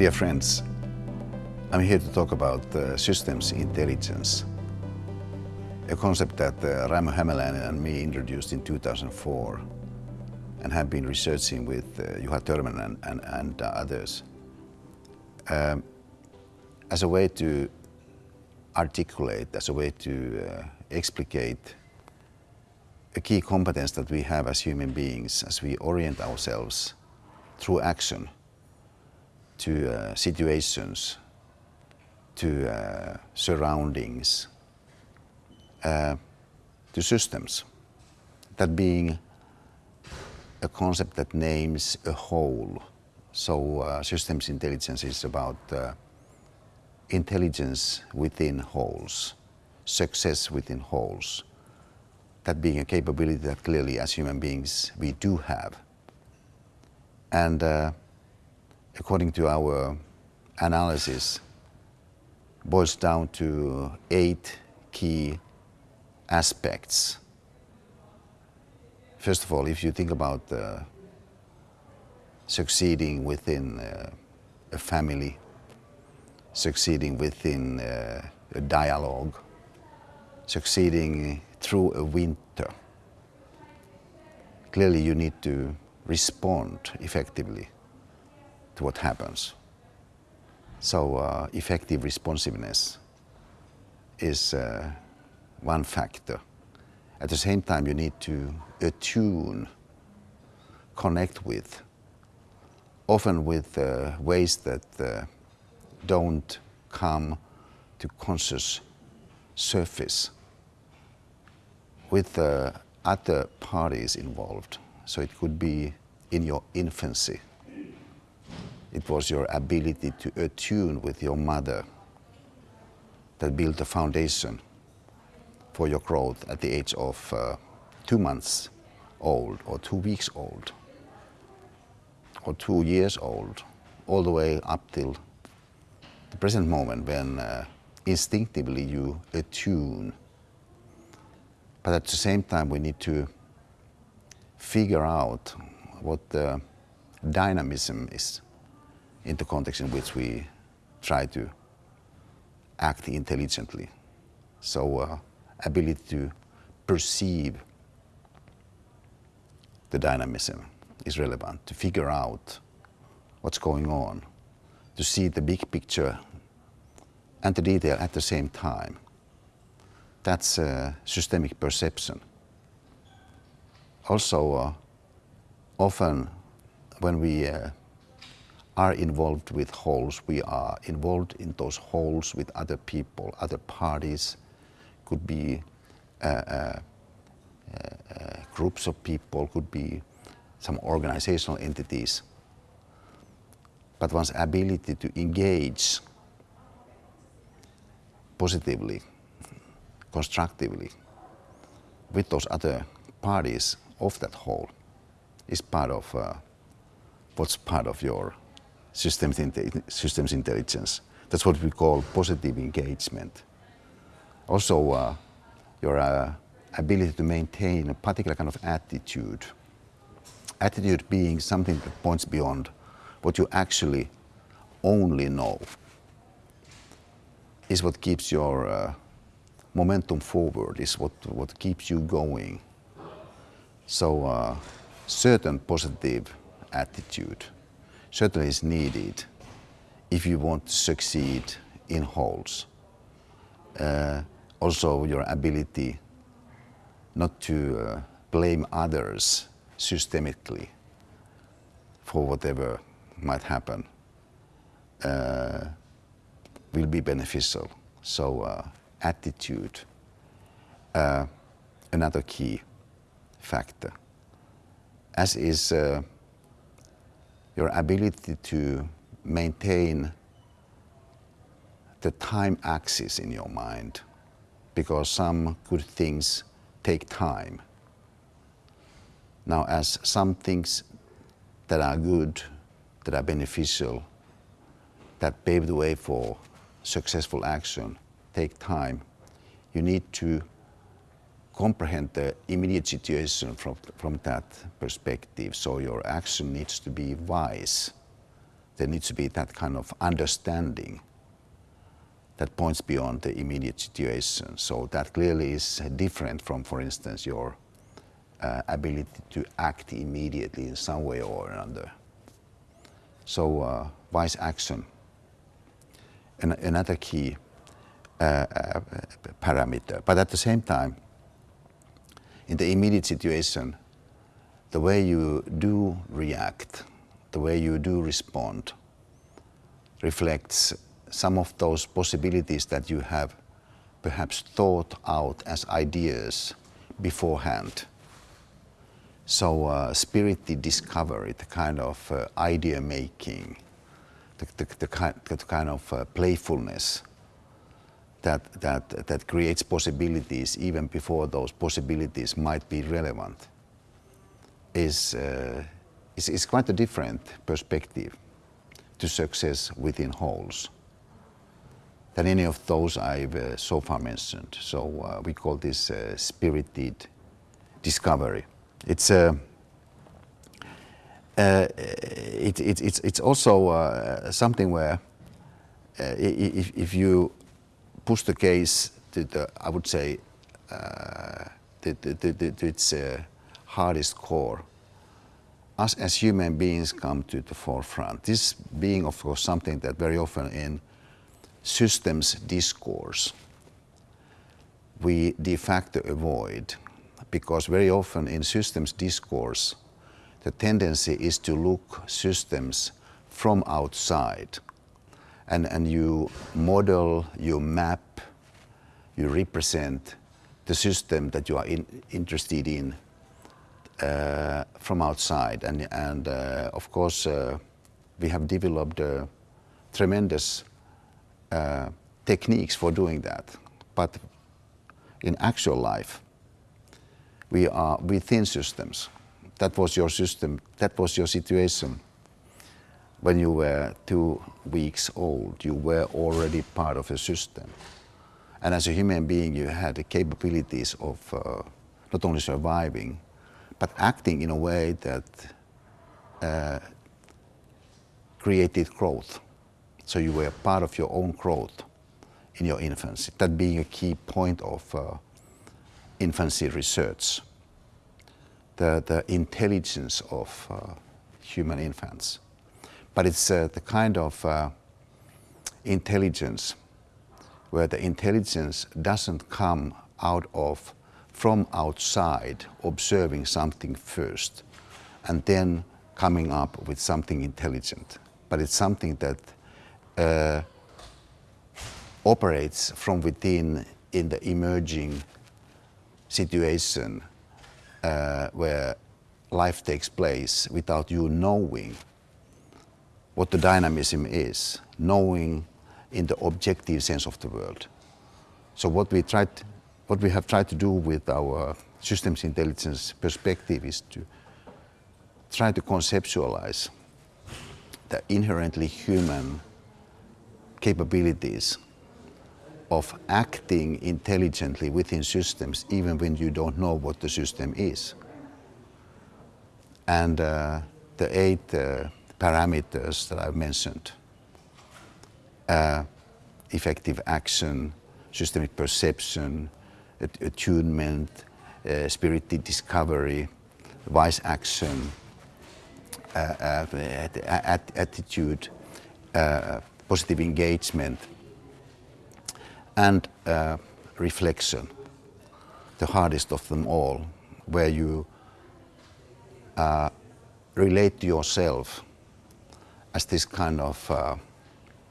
Dear friends, I'm here to talk about uh, systems intelligence, a concept that uh, Raimo and me introduced in 2004 and have been researching with uh, Juha and, and, and uh, others. Um, as a way to articulate, as a way to uh, explicate a key competence that we have as human beings as we orient ourselves through action to uh, situations, to uh, surroundings, uh, to systems. That being a concept that names a whole. So uh, systems intelligence is about uh, intelligence within wholes, success within wholes. That being a capability that clearly as human beings we do have. And uh, according to our analysis, boils down to eight key aspects. First of all, if you think about uh, succeeding within uh, a family, succeeding within uh, a dialogue, succeeding through a winter, clearly you need to respond effectively what happens. So uh, effective responsiveness is uh, one factor. At the same time, you need to attune, connect with, often with uh, ways that uh, don't come to conscious surface with uh, other parties involved. So it could be in your infancy. It was your ability to attune with your mother that built the foundation for your growth at the age of uh, two months old or two weeks old or two years old, all the way up till the present moment when uh, instinctively you attune. But at the same time, we need to figure out what the dynamism is in the context in which we try to act intelligently. So uh, ability to perceive the dynamism is relevant, to figure out what's going on, to see the big picture and the detail at the same time. That's uh, systemic perception. Also, uh, often when we uh, are involved with wholes, we are involved in those wholes with other people, other parties, could be uh, uh, uh, groups of people, could be some organizational entities. But one's ability to engage positively, constructively with those other parties of that whole is part of uh, what's part of your systems, systems intelligence. That's what we call positive engagement. Also, uh, your uh, ability to maintain a particular kind of attitude. Attitude being something that points beyond what you actually only know is what keeps your uh, momentum forward, is what, what keeps you going. So uh, certain positive attitude certainly is needed if you want to succeed in wholes. Uh, also your ability not to uh, blame others systemically for whatever might happen uh, will be beneficial. So uh, attitude, uh, another key factor, as is uh, your ability to maintain the time axis in your mind because some good things take time. Now, as some things that are good, that are beneficial, that pave the way for successful action take time, you need to comprehend the immediate situation from, from that perspective. So your action needs to be wise, there needs to be that kind of understanding that points beyond the immediate situation. So that clearly is different from, for instance, your uh, ability to act immediately in some way or another. So uh, wise action. An another key uh, uh, parameter. But at the same time, in the immediate situation, the way you do react, the way you do respond, reflects some of those possibilities that you have perhaps thought out as ideas beforehand. So uh, spirited discovery, the kind of uh, idea making, the, the, the, kind, the kind of uh, playfulness that, that, that creates possibilities even before those possibilities might be relevant is, uh, is, is quite a different perspective to success within wholes than any of those I've uh, so far mentioned. So uh, we call this uh, spirited discovery. It's uh, uh, it, it, it's, it's also uh, something where if, if you push the case to the, I would say, to, to, to, to its uh, hardest core, us as human beings come to the forefront. This being, of course, something that very often in systems discourse we de facto avoid because very often in systems discourse the tendency is to look systems from outside and, and you model, you map, you represent the system that you are in, interested in uh, from outside. And, and uh, of course, uh, we have developed tremendous uh, techniques for doing that. But in actual life, we are within systems. That was your system, that was your situation. When you were two weeks old, you were already part of a system. And as a human being, you had the capabilities of uh, not only surviving, but acting in a way that uh, created growth. So you were part of your own growth in your infancy, that being a key point of uh, infancy research. The, the intelligence of uh, human infants. But it's uh, the kind of uh, intelligence where the intelligence doesn't come out of from outside observing something first and then coming up with something intelligent. But it's something that uh, operates from within in the emerging situation uh, where life takes place without you knowing what the dynamism is, knowing in the objective sense of the world. So what we tried what we have tried to do with our systems intelligence perspective is to try to conceptualize the inherently human capabilities of acting intelligently within systems even when you don't know what the system is. And uh, the eight uh, parameters that I've mentioned, uh, effective action, systemic perception, attunement, uh, spirited discovery, wise action, uh, uh, attitude, positive engagement, and reflection, the hardest of them all, where you relate to yourself as this kind of uh,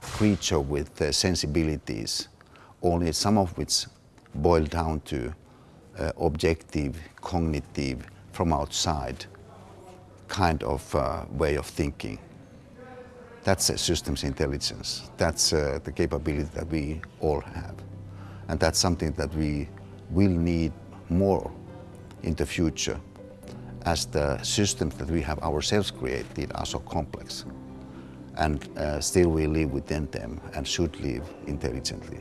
creature with uh, sensibilities, only some of which boil down to uh, objective, cognitive, from outside kind of uh, way of thinking. That's a systems intelligence. That's uh, the capability that we all have. And that's something that we will need more in the future as the systems that we have ourselves created are so complex. And uh, still we live within them and should live intelligently.